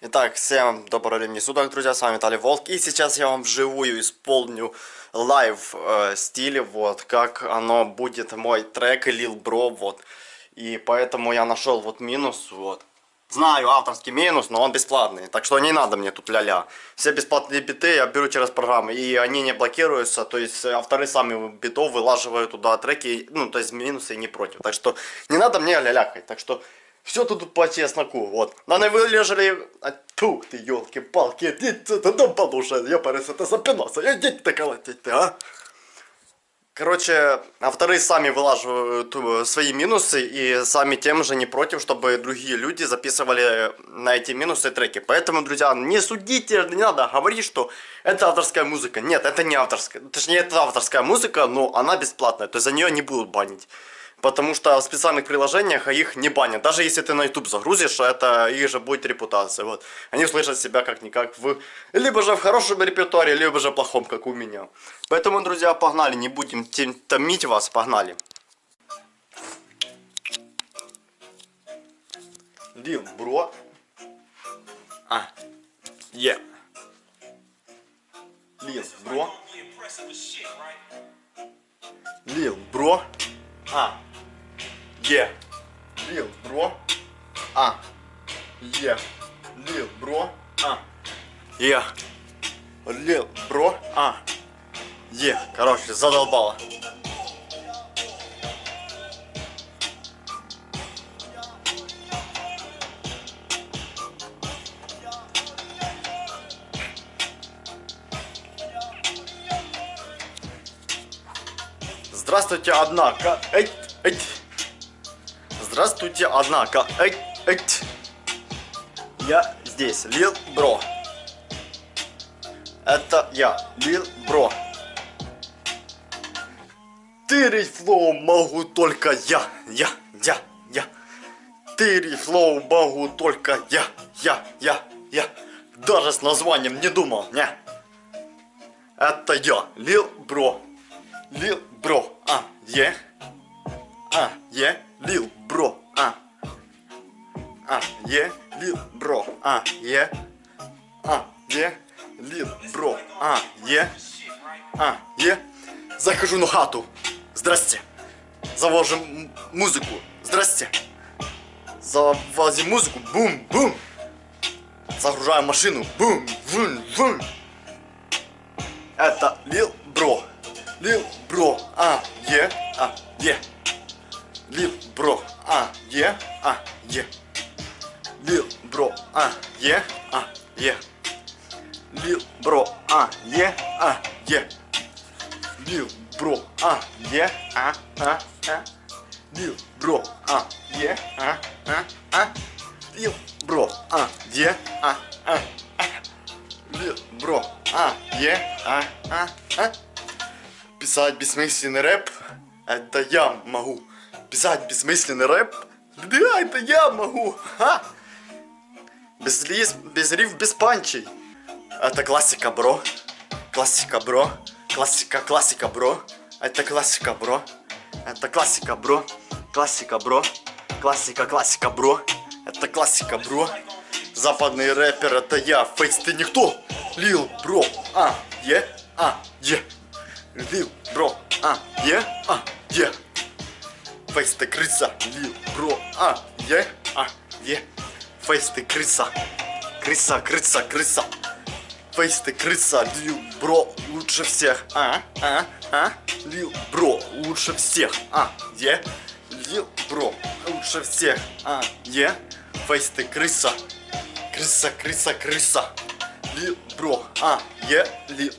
Итак, всем доброго времени суток, друзья, с вами Виталий Волк, и сейчас я вам вживую исполню live э, стиле, вот, как оно будет мой трек Lil Bro, вот, и поэтому я нашел вот минус, вот, знаю авторский минус, но он бесплатный, так что не надо мне тут ля-ля, все бесплатные биты я беру через программы, и они не блокируются, то есть авторы сами битов вылаживают туда треки, ну, то есть минусы не против, так что не надо мне ля-лякать, так что... Все тут по чесноку, вот. На не вылежали... А, тьфу, ты, елки-палки, идите туда подушай, я парюсь, это запинался, идите ты колотите, а. Короче, авторы сами вылаживают свои минусы и сами тем же не против, чтобы другие люди записывали на эти минусы треки. Поэтому, друзья, не судите, не надо говорить, что это авторская музыка. Нет, это не авторская. Точнее, это авторская музыка, но она бесплатная, то есть за нее не будут банить. Потому что в специальных приложениях их не банят. Даже если ты на YouTube загрузишь, это их же будет репутация. Вот. Они слышат себя как-никак в... Либо же в хорошем репертуаре, либо же плохом, как у меня. Поэтому, друзья, погнали. Не будем томить вас. Погнали. Лил, бро. А. Е. Лил, бро. Лил, бро. А. Е. Лил, бро. А. Е. Лил, бро. А. Е. Лил, бро. А. Е. Короче, задолбало. Здравствуйте, однако. Эй, эй. Здравствуйте, однако. Эй, эй. Я здесь, Lil Bro. Это я, Lil Bro. Тырить flow могу только я, я, я, я. Тырить flow могу только я, я, я, я. Даже с названием не думал, не. Это я, Лил Бро. Лил Бро, а, е. А, А, е, лил бро, а, е. А, е. Захожу на хату. Здрасте. Завожим музыку. Здрасте. Завозим музыку. Бум, бум. Загружаем машину. Бум, бум, бум. Это Лил Бро. Лил Бро. А, е, а, е. Лил бро, а, е, а, е. Лил бро, а, е, а, е. Лил бро, а, е, а, е. Лил бро, а, е, а, а, а. Лил бро, а, е, а, а, а. Лил бро, а, е, а, а, а. Лил бро, а, е, а, а, а. Писать бессмысленный рэп, это я могу писать бессмысленный рэп? Да, это я могу. Ха! Без, лиз, без риф, без панчей. Это классика, бро. Классика, бро. Классика, классика, бро. Это классика, бро. Это классика, бро. Классика, бро. Классика, классика, бро. Это классика, бро. Западный рэпер, это я. Фейс, ты никто. Лил, бро. А, е, а, е. Лил, бро. А, е, а, е. Фейс ты крыса, лил, бро, а, е, а, е. Фейс ты крыса, крыса, крыса, крыса. Фейс ты крыса, лил, бро, лучше всех, а, а, а. Лил, бро, лучше всех, а, е. Лил, бро, лучше всех, а, е. Фейс ты крыса, крыса, крыса, крыса. Лил, бро, а, е, лил,